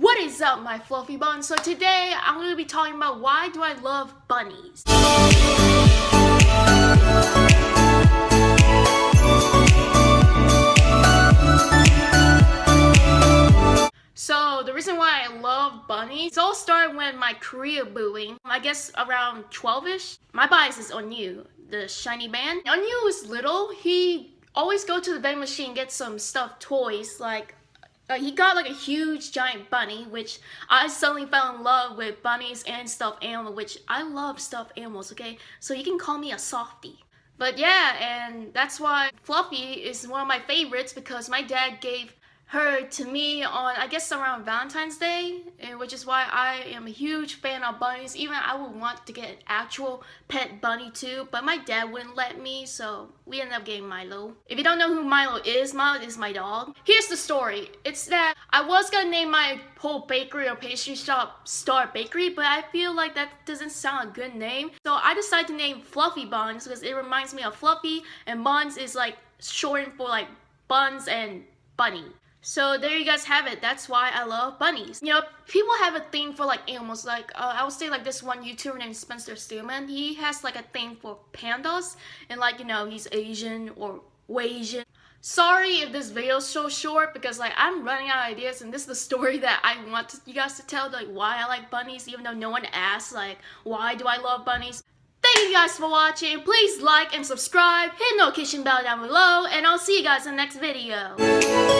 What is up my fluffy buns? So today I'm going to be talking about why do I love bunnies. So the reason why I love bunnies, it all started when my Korea booing, I guess around 12ish. My bias is Onew, the shiny man. Onew was little, he always go to the vending machine get some stuffed toys like uh, he got like a huge giant bunny, which I suddenly fell in love with bunnies and stuffed animals, which I love stuffed animals, okay? So you can call me a softie. But yeah, and that's why Fluffy is one of my favorites because my dad gave her to me on I guess around Valentine's Day and which is why I am a huge fan of bunnies even I would want to get an actual pet bunny too but my dad wouldn't let me so we ended up getting Milo. If you don't know who Milo is, Milo is my dog. Here's the story. It's that I was gonna name my whole bakery or pastry shop Star Bakery but I feel like that doesn't sound a good name so I decided to name Fluffy Buns because it reminds me of Fluffy and Buns is like shortened for like buns and bunny. So there you guys have it. That's why I love bunnies. You know, people have a thing for like animals. Like uh, I would say like this one YouTuber named Spencer Stillman. He has like a thing for pandas and like you know he's Asian or Asian. Sorry if this video is so short because like I'm running out of ideas and this is the story that I want you guys to tell like why I like bunnies even though no one asked like why do I love bunnies. Thank you guys for watching. Please like and subscribe. Hit the notification bell down below and I'll see you guys in the next video.